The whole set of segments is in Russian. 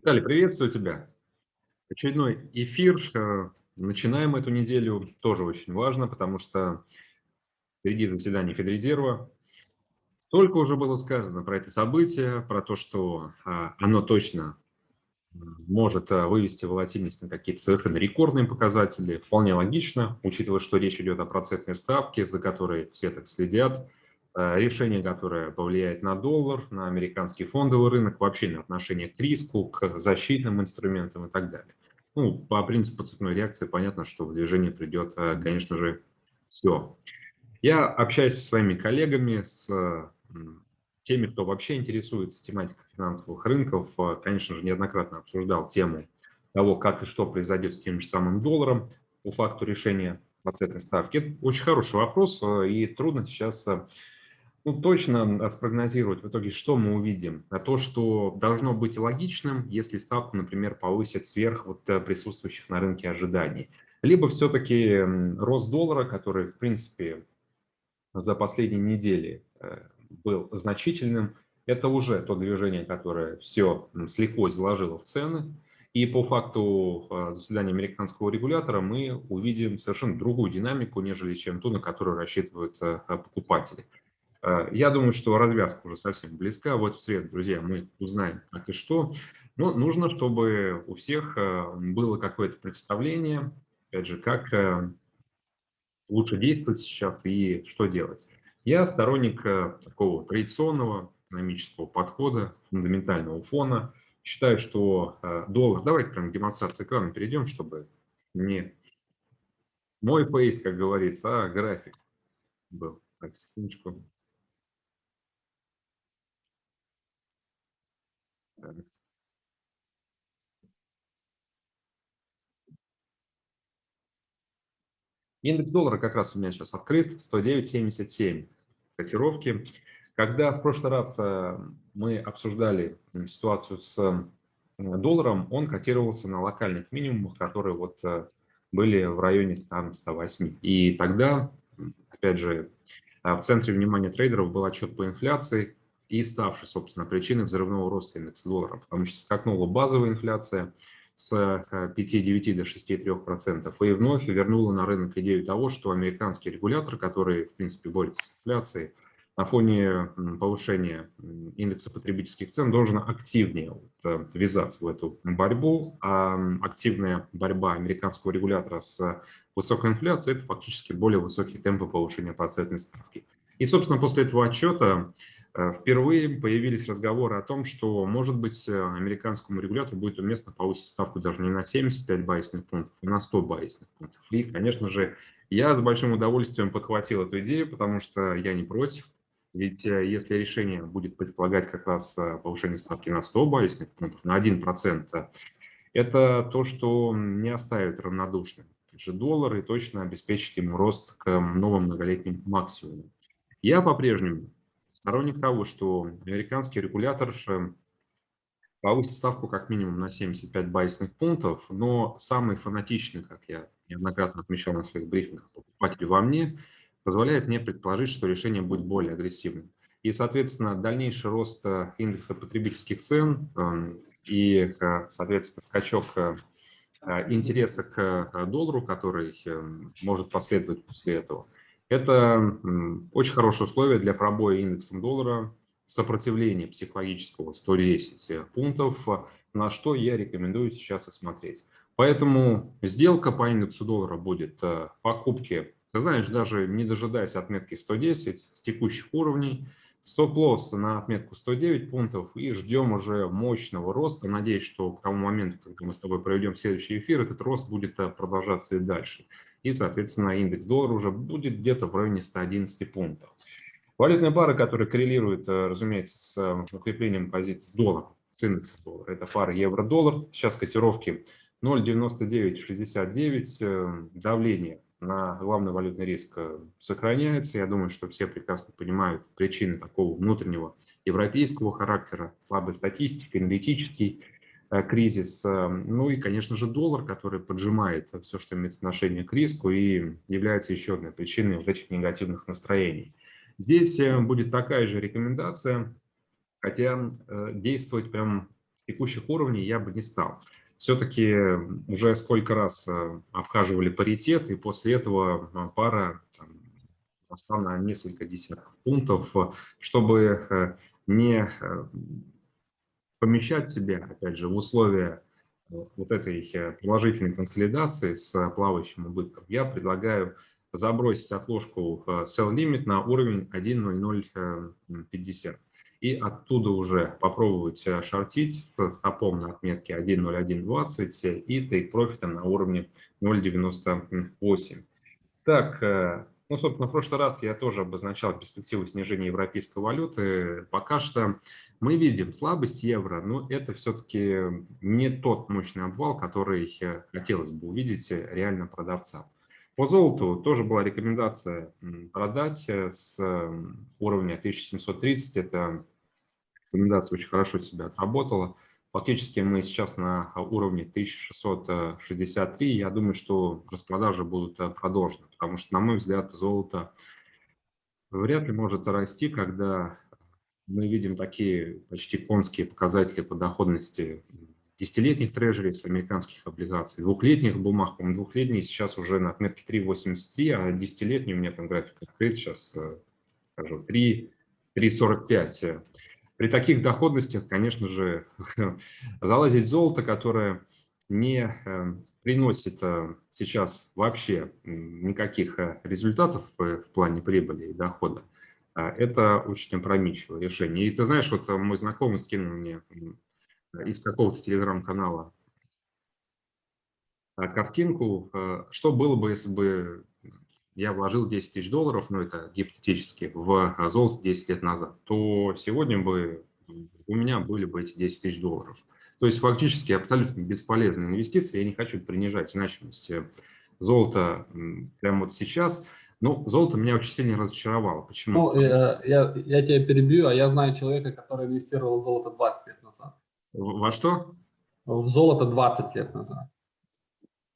Виталий, приветствую тебя. Очередной эфир. Э, начинаем эту неделю. Тоже очень важно, потому что впереди заседание Федрезерва. Столько уже было сказано про это событие, про то, что а, оно точно может а, вывести волатильность на какие-то совершенно рекордные показатели. Вполне логично, учитывая, что речь идет о процентной ставке, за которой все так следят. Э, решение, которое повлияет на доллар, на американский фондовый рынок, вообще на отношение к риску, к защитным инструментам и так далее. Ну, по принципу цепной реакции понятно, что в движение придет, э, конечно же, все. Я общаюсь со своими коллегами, с теми, кто вообще интересуется тематикой финансовых рынков. Э, конечно же, неоднократно обсуждал тему того, как и что произойдет с тем же самым долларом по факту решения процентной ставки. Это очень хороший вопрос, и трудно сейчас ну, точно спрогнозировать в итоге, что мы увидим. А то, что должно быть логичным, если ставку, например, повысят сверх вот э, присутствующих на рынке ожиданий. Либо все-таки рост доллара, который, в принципе, за последние недели э, был значительным, это уже то движение, которое все слегка заложило в цены. И по факту э, заседания американского регулятора мы увидим совершенно другую динамику, нежели чем ту, на которую рассчитывают покупатели. Э, я думаю, что развязка уже совсем близка. Вот в среду, друзья, мы узнаем, как и что. Но нужно, чтобы у всех э, было какое-то представление, опять же, как э, лучше действовать сейчас и что делать. Я сторонник такого традиционного экономического подхода, фундаментального фона. Считаю, что доллар... Давайте прям демонстрации экрана перейдем, чтобы не мой пейс, как говорится, а график был. Так, секундочку. Индекс доллара как раз у меня сейчас открыт, 109.77 котировки. Когда в прошлый раз э, мы обсуждали ситуацию с э, долларом, он котировался на локальных минимумах, которые вот э, были в районе там 108. И тогда, опять же, в центре внимания трейдеров был отчет по инфляции, и ставший, собственно, причиной взрывного роста индекса доллара, потому что скакнула базовая инфляция с 5,9 до 6,3%, и вновь вернула на рынок идею того, что американский регулятор, который, в принципе, борется с инфляцией, на фоне повышения индекса потребительских цен должен активнее э, ввязаться в эту борьбу, а активная борьба американского регулятора с высокой инфляцией – это фактически более высокие темпы повышения процентной ставки. И, собственно, после этого отчета Э, впервые появились разговоры о том, что, может быть, э, американскому регулятору будет уместно повысить ставку даже не на 75 базисных пунктов, а на 100 базисных пунктов. И, конечно же, я с большим удовольствием подхватил эту идею, потому что я не против. Ведь э, если решение будет предполагать как раз повышение ставки на 100 базисных пунктов, на 1%, это то, что не оставит равнодушным же доллар точно обеспечит ему рост к новым многолетним максимумам. Я по-прежнему сторонник того, что американский регулятор э, повысит ставку как минимум на 75 базисных пунктов, но самый фанатичный, как я неоднократно отмечал на своих брифингах, покупатель во мне, позволяет мне предположить, что решение будет более агрессивным. И, соответственно, дальнейший рост э, индекса потребительских цен эм, и, соответственно, скачок э, интереса к доллару, который может последовать после этого – это очень хорошее условие для пробоя индексом доллара сопротивления психологического 110 пунктов, на что я рекомендую сейчас осмотреть. Поэтому сделка по индексу доллара будет э, покупки, ты знаешь, даже не дожидаясь отметки 110 с текущих уровней, стоп-лосс на отметку 109 пунктов и ждем уже мощного роста. Надеюсь, что к тому моменту, когда мы с тобой проведем следующий эфир, этот рост будет э, продолжаться и дальше и, соответственно, индекс доллара уже будет где-то в районе 111 пунктов. Валютная пара, которая коррелирует, э, разумеется, с э, укреплением позиций с долларом, с индексом доллара, это пара евро-доллар. Сейчас котировки 0,9969, э, давление на главный валютный риск сохраняется. Я думаю, что все прекрасно понимают причины такого внутреннего европейского характера, слабой статистики, аналитический кризис. Э, ну и, конечно же, доллар, который поджимает все, что имеет отношение к риску и является еще одной причиной вот этих негативных настроений. Здесь э, будет такая же рекомендация, хотя действовать прям текущих уровней я бы не стал. Все-таки уже сколько раз э, обхаживали паритет, и после этого э, пара там, росла на несколько десятков пунктов, чтобы не помещать себя, опять же, в условия вот этой положительной консолидации с плавающим убытком, я предлагаю забросить отложку sell limit на уровень 1.0050 и оттуда уже попробовать э, шортить с стопом на отметке 1.0120 и тейк профита на уровне 0.98. Так, э, ну, собственно, в прошлый раз я тоже обозначал перспективу снижения европейской валюты. Пока что мы видим слабость евро, но это все-таки не тот мощный обвал, который хотелось бы увидеть реально продавцам. По золоту тоже была рекомендация продать э, с уровня 1730. Это рекомендация очень хорошо себя отработала. Фактически мы сейчас на уровне 1663. Я думаю, что распродажи будут э, продолжены, потому что, на мой взгляд, золото вряд ли может расти, когда мы видим такие почти конские показатели по доходности десятилетних трежерис, американских облигаций, двухлетних бумаг, по-моему, двухлетние сейчас уже на отметке 3,83, а десятилетний у меня там график открыт, сейчас э, скажу 3,45. При таких доходностях, конечно же, залазить золото, которое не э, приносит э, сейчас вообще никаких результатов в плане прибыли и дохода, это очень опрометчивое решение. И ты знаешь, вот мой знакомый скинул мне из какого-то телеграм-канала картинку, что было бы, если бы я вложил 10 тысяч долларов, ну это гипотетически, в золото 10 лет назад, то сегодня бы у меня были бы эти 10 тысяч долларов. То есть фактически абсолютно бесполезная инвестиция. Я не хочу принижать значимость золота прямо вот сейчас. Но золото меня очень сильно разочаровало. Почему? Ну, я, э, я, я тебя перебью, а я знаю человека, который инвестировал в золото 20 лет назад. Во что? В золото 20 лет назад.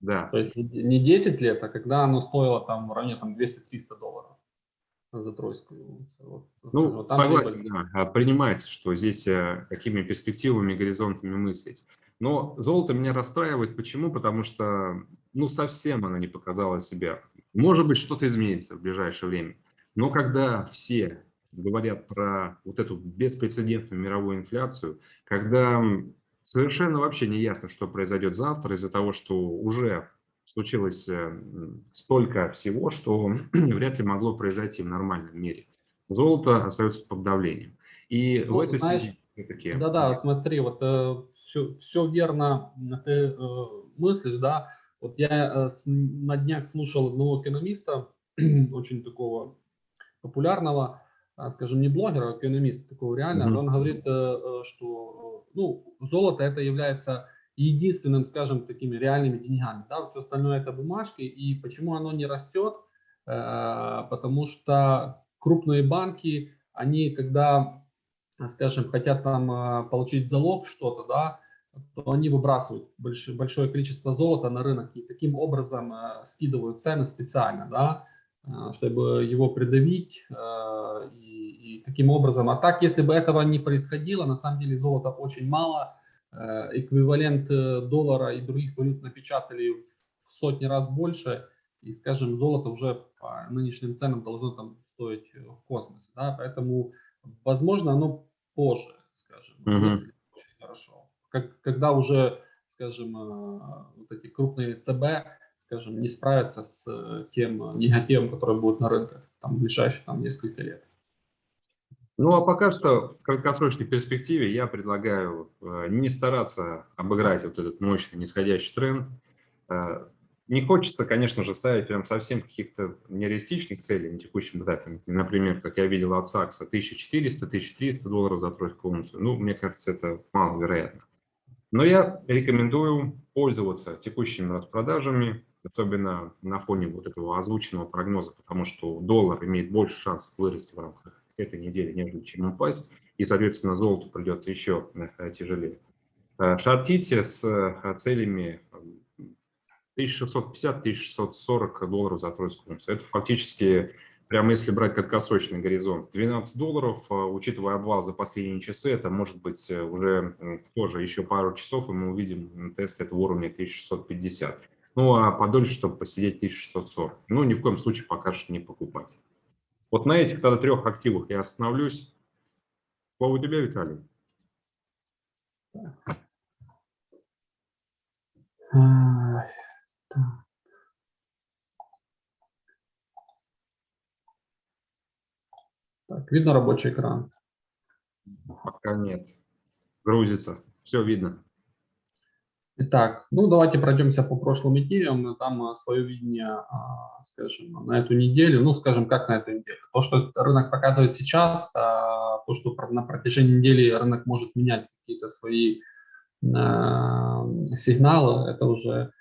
Да. То есть не 10 лет, а когда оно стоило там в районе там, 200-300 долларов за тройскую. Вот, ну, вот согласен, да. А принимается, что здесь э, какими перспективами, горизонтами мыслить. Но золото меня расстраивает. Почему? Потому что, ну, совсем оно не показало себя. Может быть, что-то изменится в ближайшее время. Но когда все говорят про вот эту беспрецедентную мировую инфляцию, когда совершенно вообще не ясно, что произойдет завтра из-за того, что уже случилось э, столько всего, что вряд ли могло произойти в нормальном мире. Золото остается под давлением. И ну, в этой знаешь, связи... Да-да, смотри, вот э, все, все верно ты э, мыслишь, да. Вот я э, на днях слушал одного экономиста, очень такого популярного, а, скажем, не блогер, а экономист такого реально, mm -hmm. он говорит, э, э, что ну, золото это является единственным, скажем, такими реальными деньгами, да, все остальное это бумажки, и почему оно не растет, э, потому что крупные банки, они когда, скажем, хотят там получить залог что-то, да, то они выбрасывают большое, количество золота на рынок и таким образом скидывают цены специально, да, Э, чтобы его придавить э, и, и таким образом. А так, если бы этого не происходило, на самом деле золота очень мало, э, эквивалент доллара и других валют напечатали в сотни раз больше, и, скажем, золото уже по нынешним ценам должно там стоить в космосе, да, поэтому, возможно, оно позже, скажем, -hmm. если очень хорошо. Как, когда уже, скажем, вот эти крупные ЦБ скажем, не справиться с э, тем э, негативом, который будет на рынках там, в ближайшие там, несколько лет. Ну, а пока что в краткосрочной перспективе я предлагаю э, не стараться обыграть вот этот мощный нисходящий тренд. Не хочется, конечно же, ставить прям совсем каких-то нереалистичных целей на текущем этапе. Например, как я видел от Сакса, 1400-1300 долларов за тройку унцию. Ну, мне кажется, это маловероятно. Но я рекомендую пользоваться текущими распродажами, особенно на фоне вот этого озвученного прогноза, потому что доллар имеет больше шансов вырасти в рамках этой недели, нежели чем упасть, и, соответственно, золоту придется еще э, тяжелее. Э, шортите с э, целями 1650-1640 долларов за тройскую унцию. Это фактически прямо если брать краткосрочный горизонт, 12 долларов, а, учитывая обвал за последние часы, это может быть уже тоже еще пару часов, и мы увидим тест этого уровня 1650. Ну, а подольше, чтобы посидеть 1640. Ну, ни в коем случае пока что не покупать. Вот на этих тогда трех активах я остановлюсь. Слово у тебя, Виталий. Так, видно рабочий экран? Пока нет. Грузится. Все видно. Итак, ну давайте пройдемся по прошлым неделям. Там а, свое видение, а, скажем, на эту неделю. Ну, скажем, как на эту неделю. То, что рынок показывает сейчас, а, то, что на протяжении недели рынок может менять какие-то свои сигналы, это уже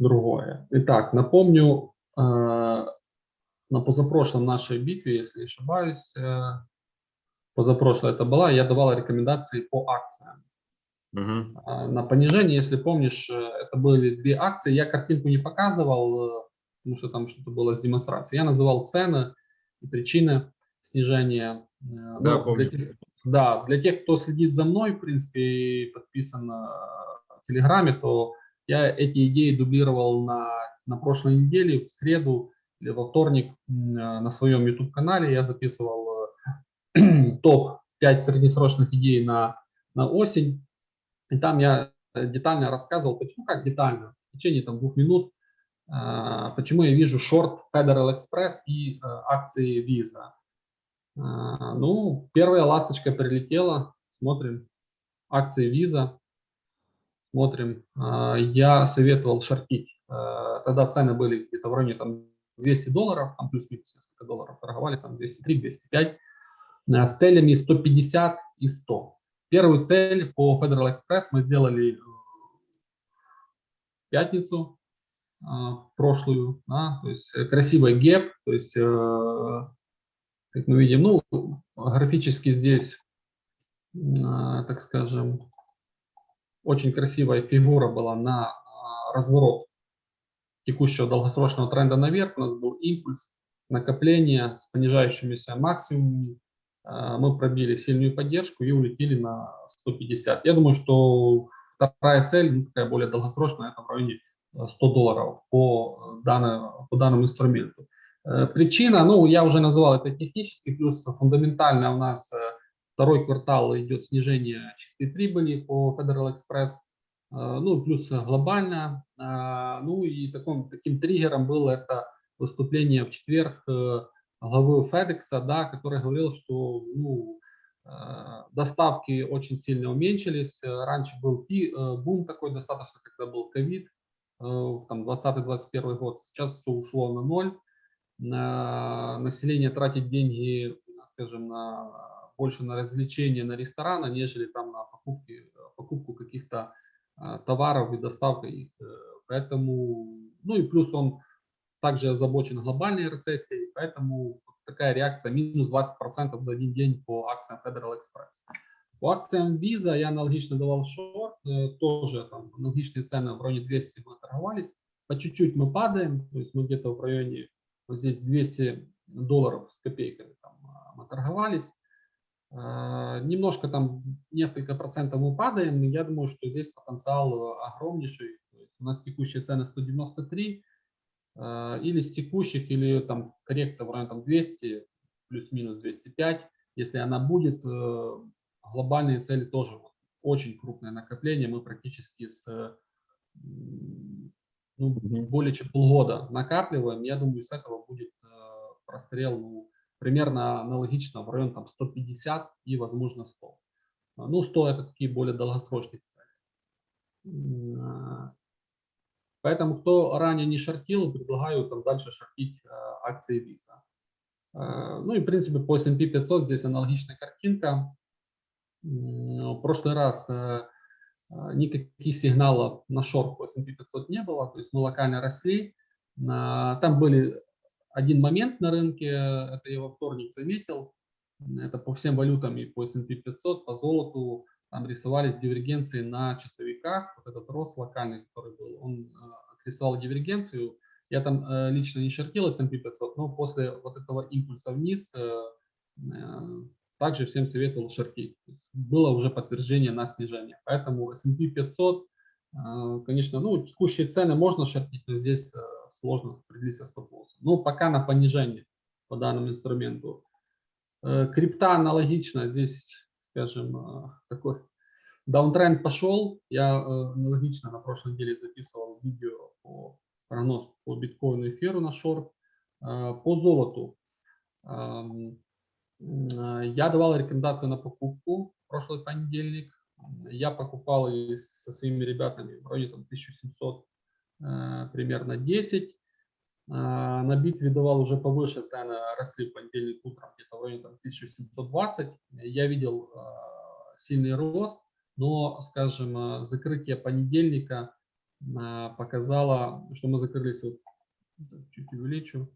другое. Итак, напомню, на позапрошлом нашей битве, если не ошибаюсь, э, позапрошлой это была, я давал рекомендации по акциям. Угу. На понижение, если помнишь, э, это были две акции. Я картинку не показывал, э, потому что там что-то было с демонстрацией. Я называл цены и причины снижения. Да, ну, помню. Для тех, да, для тех, кто следит за мной, в принципе, и подписан в Телеграме, то я эти идеи дублировал на, на прошлой неделе, в среду или во вторник на своем YouTube-канале. Я записывал топ-5 среднесрочных идей на, на осень. И там я э, детально рассказывал, почему, как детально, в течение там, двух минут, а, почему я вижу шорт Federal Express и э, акции Visa. Ну, первая ласточка прилетела, смотрим, акции Visa, смотрим. Я советовал шортить, тогда цены были где-то в районе там 200 долларов, там плюс-минус несколько долларов торговали, там 203-205, с целями 150 и 100. Первую цель по Federal Express мы сделали в пятницу э, прошлую, да, то есть э, красивый гэп, то есть, э, как мы видим, ну, графически здесь, так скажем, очень красивая фигура была на разворот текущего долгосрочного тренда наверх. У нас был импульс накопления с понижающимися максимумами мы пробили сильную поддержку и улетели на 150. Я думаю, что вторая цель, ну, такая более долгосрочная, это в районе 100 э, долларов по, данному, по данному инструменту. Э, причина, ну, я уже называл это технический, плюс фундаментально у нас э, второй квартал идет снижение чистой прибыли по Federal Express, ну, плюс глобально, ну, и таким, таким триггером было это выступление в четверг главы FedEx, да, который говорил, что ну, э, доставки очень сильно уменьшились. Раньше был пи, э, бум такой достаточно, когда был ковид, э, там 20-21 год. Сейчас все ушло на ноль. Население тратит деньги, скажем, на, больше на развлечения, на рестораны, нежели там на покупки, покупку каких-то товаров и доставку их. Поэтому, ну и плюс он также озабочен глобальной рецессией, поэтому такая реакция минус 20% за один день по акциям Federal Express. По акциям Visa я аналогично давал шорт, э, тоже там аналогичные цены в районе 200 мы торговались. По чуть-чуть мы падаем, то есть мы где-то в районе, вот здесь 200 долларов с копейками там, а, мы торговались. Э, немножко там, несколько процентов мы падаем, я думаю, что здесь потенциал огромнейший. у нас текущие цены 193, а, или с текущих, или там коррекция в районе там 200, плюс-минус 205. Если она будет, э, глобальные цели тоже очень крупное накопление. Мы практически с ну, более чем полгода накапливаем. Я думаю, с этого будет э, прострел ну, примерно аналогично в район там 150 и, возможно, 100. Ну, 100 это такие более долгосрочные цели. Поэтому, кто ранее не шортил, предлагаю там дальше шортить э, акции Visa. Э, ну и, в принципе, по S&P 500 здесь аналогичная картинка. В прошлый раз э, никаких сигналов на шорт по S&P 500 не было, то есть мы локально росли. Там были один момент на рынке, это я во вторник заметил, это по всем валютам и по S&P 500, по золоту, там рисовались дивергенции на часовиках, вот этот рост локальный, который был, он э, рисовал дивергенцию, Я там э, лично не шортил S&P 500, но после вот этого импульса вниз э, э, также всем советовал шортить. Было уже подтверждение на снижение. Поэтому S&P 500, э, конечно, ну, текущие цены можно шортить, но здесь сложно определиться стоп-лоссом. Но пока на понижение по данному инструменту. Крипта аналогично, здесь, скажем, э, такой даунтренд пошел. Я э, аналогично на прошлой неделе записывал видео по прогноз по биткоину эфиру на шорт. По золоту я давал рекомендацию на покупку прошлый понедельник. Я покупал со своими ребятами вроде там 1700 примерно 10. А, на битве давал уже повыше цены, росли в понедельник утром где-то в районе там, 1720. Я видел а, сильный рост, но, скажем, а, закрытие понедельника показало, что мы закрылись, вот, чуть увеличу,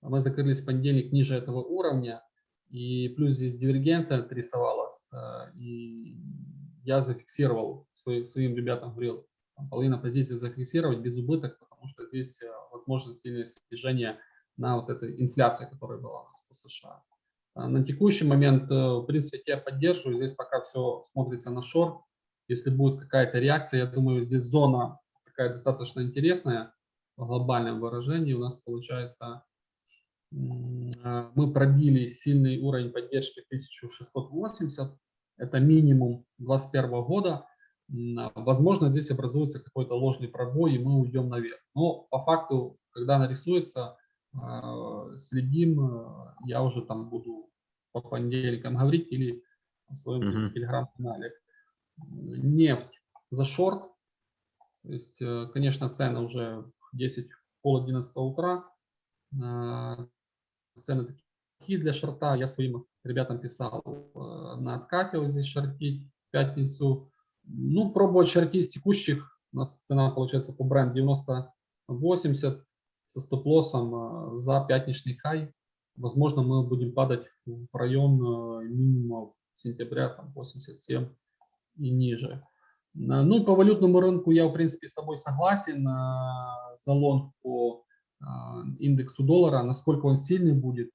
мы закрылись в понедельник ниже этого уровня, и плюс здесь дивергенция отрисовалась, и я зафиксировал своим, своим ребятам, говорил, половина позиции зафиксировать без убыток, потому что здесь э, возможно сильное снижение на вот этой инфляции, которая была у нас по США. А на текущий момент, э, в принципе, я поддерживаю. Здесь пока все смотрится на шорт. Если будет какая-то реакция, я думаю, здесь зона такая достаточно интересная в глобальном выражении. У нас получается, э, мы пробили сильный уровень поддержки 1680. Это минимум 2021 года. А, возможно, здесь образуется какой-то ложный пробой, и мы уйдем наверх. Но по факту, когда нарисуется, а, следим, а, я уже там буду по понедельникам говорить или в своем uh -huh. телеграм-канале. Нефть за шорт. То есть, э, конечно, цены уже 10, пол 11 утра. Цены такие для шорта. Я своим ребятам писал э, на откате вот здесь шортить в пятницу ну, пробовать шарки из текущих. У нас цена получается по бренд 90-80 со стоп-лоссом а, за пятничный хай. Возможно, мы будем падать в район а, минимума сентября, там 87 и ниже. А, ну и по валютному рынку я, в принципе, с тобой согласен. За лонг по индексу доллара, насколько он сильный будет.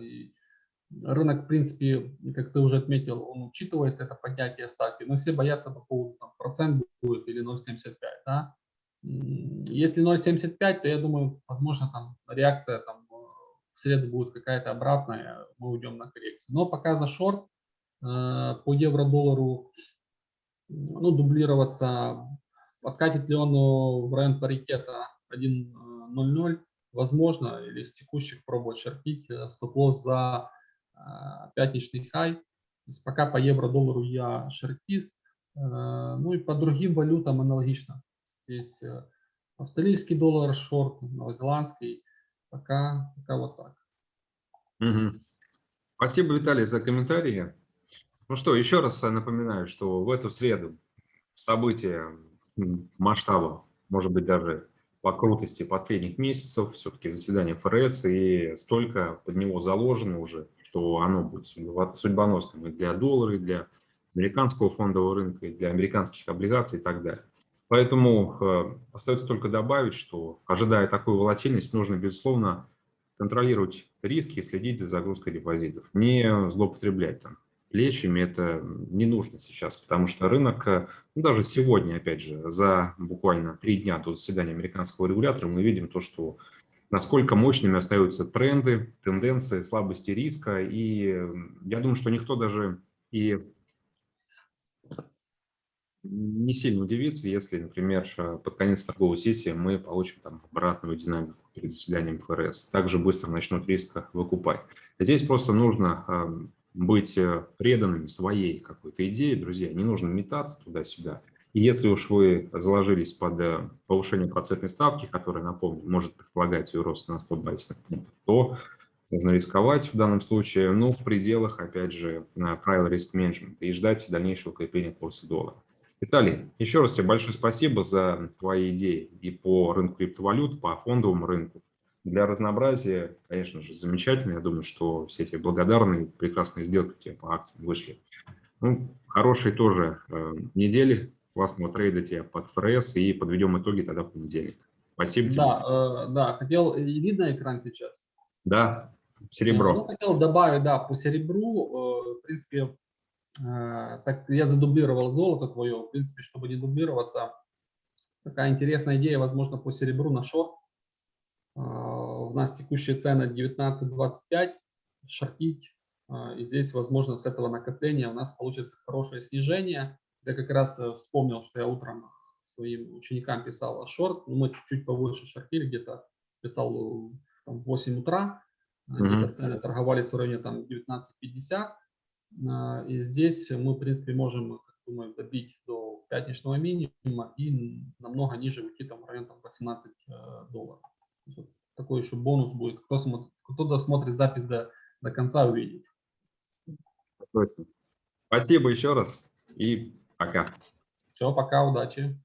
И Рынок, в принципе, как ты уже отметил, он учитывает это поднятие ставки, но все боятся по поводу там, процент будет или 0,75. Да? Если 0,75, то я думаю, возможно, там реакция там, в среду будет какая-то обратная, мы уйдем на коррекцию. Но пока за шорт э, по евро-доллару ну, дублироваться, откатит ли он в район паритета 1.00, возможно, или с текущих пробовать шарпить, э, стоп-лосс за Э, пятничный хай. Пока по евро-доллару я шортист, э, ну и по другим валютам аналогично. Здесь э, австралийский доллар шорт, новозеландский, пока, пока вот так. Угу. Спасибо, Виталий, за комментарии. Ну что, еще раз напоминаю, что в эту среду события масштаба, может быть, даже по крутости последних месяцев, все-таки заседание ФРС, и столько под него заложено уже, что оно будет судьбоносным и для доллара, и для американского фондового рынка, и для американских облигаций и так далее. Поэтому э, остается только добавить, что, ожидая такую волатильность, нужно, безусловно, контролировать риски и следить за загрузкой депозитов. Не злоупотреблять там плечами, это не нужно сейчас, потому что рынок, э, ну, даже сегодня, опять же, за буквально три дня до заседания американского регулятора мы видим то, что насколько мощными остаются тренды, тенденции, слабости риска. И я думаю, что никто даже и не сильно удивится, если, например, под конец торговой сессии мы получим там обратную динамику перед заседанием ФРС. Также быстро начнут риска выкупать. Здесь просто нужно эм, быть э, преданными своей какой-то идее, друзья. Не нужно метаться туда-сюда. И если уж вы заложились под э, повышение процентной ставки, которая, напомню, может предполагать свой рост на 100 базисных пунктов, то нужно рисковать в данном случае, ну, в пределах, опять же, правил риск-менеджмента и ждать дальнейшего укрепления курса доллара. Виталий, еще раз тебе большое спасибо за твои идеи и по рынку криптовалют, по фондовому рынку. Для разнообразия, конечно же, замечательно. Я думаю, что все эти благодарные, прекрасные сделки по акциям вышли. Ну, хорошие тоже э, недели классного трейда тебе под ФРС и подведем итоги тогда в понедельник. Спасибо. Тебе. Да, э, да, хотел, и видно экран сейчас? Да, Э, Ну, серебро. хотел добавить, да, по серебру, э, в принципе, э, так я задублировал золото твое, в принципе, чтобы не дублироваться, такая интересная идея, возможно, по серебру на шорт. Э, У нас текущие цены 19.25, шортить, э, и здесь, возможно, с этого накопления у нас получится хорошее снижение. Я как раз э, вспомнил, что я утром своим ученикам писал шорт, ну, мы чуть-чуть повыше шортили, где-то писал э, там, в 8 утра, где-то цены торговались в районе там 19.50. А, И здесь мы, в принципе, можем, как думаю, добить до пятничного минимума и намного ниже уйти там в район там, 18 э, долларов. Вот Такой еще бонус будет. Кто, смо- кто досмотрит запись до, до конца, увидит. Спасибо еще раз и пока. Все, пока, удачи.